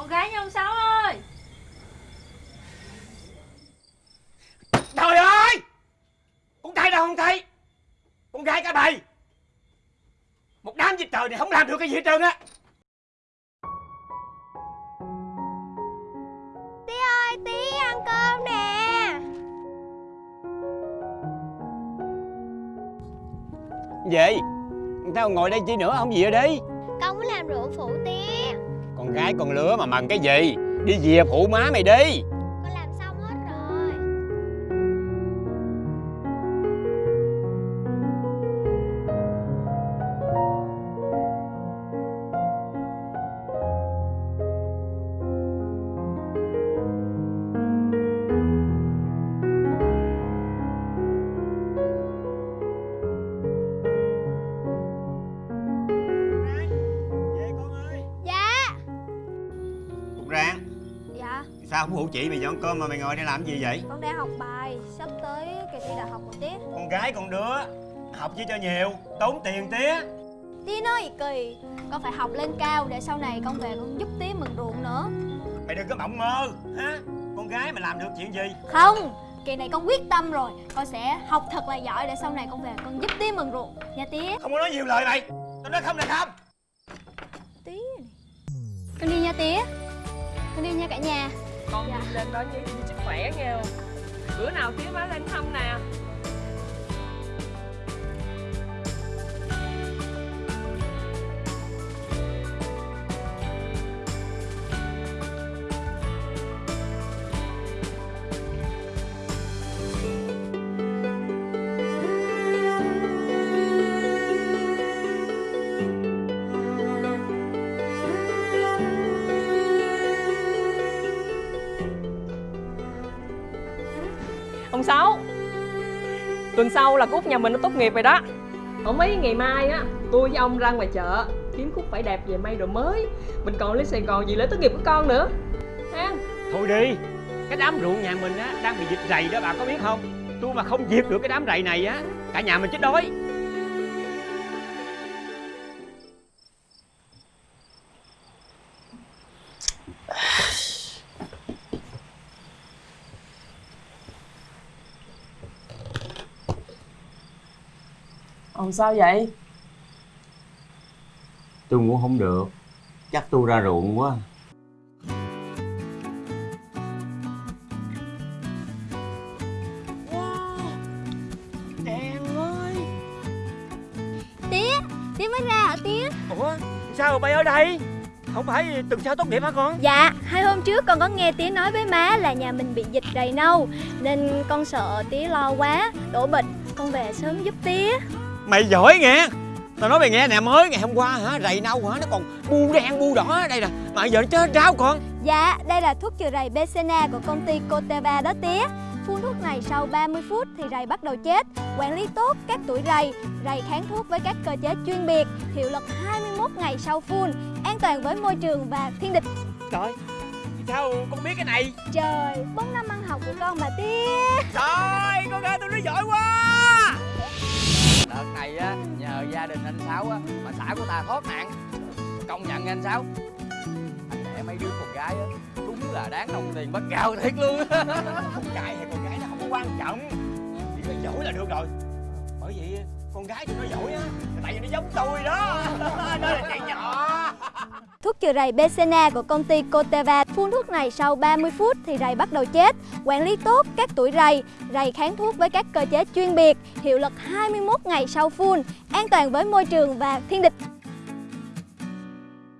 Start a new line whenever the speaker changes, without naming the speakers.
Con gái nha ông Sáu ơi!
Trời ơi! Con trai đâu không thấy? Con gái cả bầy! Một đám dịch trời này không làm được cái gì hết trơn á!
Tí ơi, tí ăn cơm nè!
Gì? Tao ngồi đây chi nữa không gì ở đây?
Con muốn làm rượu phụ tía
con gái con lứa mà mần cái gì? Đi về phụ má mày đi. Sao không phụ chị mày dọn cơm mà mày ngồi đây làm gì vậy?
Con đang học bài Sắp tới kỳ thi đại học rồi tía
Con gái con đứa Học chứ cho nhiều Tốn tiền tía
Tía nói gì kỳ Con phải học lên cao để sau này con về con giúp tía mừng ruộng nữa.
Mày đừng có mộng mơ ha Con gái mà làm được chuyện gì?
Không Kỳ này con quyết tâm rồi. Con sẽ học thật là giỏi để sau này con về con giúp tía mừng ruộng. Nha tía.
Không có nói nhiều lời mày. Tao nói không là không.
Tía Con đi nha tía. Con đi nha cả nhà
con
Dạ.
lên đó như với sức khỏe nghe Bữa nào tía má lên thăm nè Ông Sáu Tuần sau là Cúc nhà mình nó tốt nghiệp rồi đó. Không mấy ngày mai á, Tôi với ông ra ngoài chợ, Kiếm Cúc phải đẹp về may đồ mới. Mình còn lên Sài Gòn gì lễ tốt nghiệp của con nữa. Ha
Thôi đi, Cái đám ruộng nhà mình á, Đang bị dịch rầy đó, bà có biết không? Tôi mà không diệt được cái đám rầy này á, Cả nhà mình chết đói.
Ông sao vậy?
tôi ngủ không được. Chắc tôi ra ruộng quá.
Đèn ơi.
Tía Tía mới ra hả tía?
Ủa sao bay ở đây? Không phải tuần sau tốt nghiệp hả con?
Dạ Hai hôm trước con có nghe tía nói với má là nhà mình bị dịch đầy nâu Nên con sợ tía lo quá Đổ bệnh. Con về sớm giúp tía
Mày giỏi nghe. Tao nói mày nghe nè mới ngày hôm qua hả Rầy nâu hả Nó còn bu đen bu đỏ đây nè. Mà giờ nó chết ráo con.
Dạ đây là thuốc trừ rầy Becena của công ty Coteva đó tía. Phun thuốc này sau 30 phút thì rầy bắt đầu chết. Quản lý tốt các tuổi rầy. Rầy kháng thuốc với các cơ chế chuyên biệt. Hiệu lực 21 ngày sau phun. An toàn với môi trường và thiên địch.
Trời Sao con biết cái này?
Trời, 4 năm ăn học của con mà tía.
Trời con gái tôi nó giỏi quá
này á, nhờ gia đình anh sáu á, mà xã của ta thoát nạn. Công nhận anh sáu. Anh đẻ mấy đứa con gái á, đúng là đáng đồng tiền bắt cao thiệt luôn á.
Con trai hay con gái nó không có quan trọng. Chỉ cần giỏi là được rồi. Bởi vậy con gái tụi nó giỏi á, Tại vì nó giống tôi đó. Nó là
chị trừ rầy Becena của công ty Coteva. Phun thuốc này sau 30 phút thì rầy bắt đầu chết. Quản lý tốt các tuổi rầy Rầy kháng thuốc với các cơ chế chuyên biệt, Hiệu lực 21 ngày sau phun, An toàn với môi trường và thiên địch.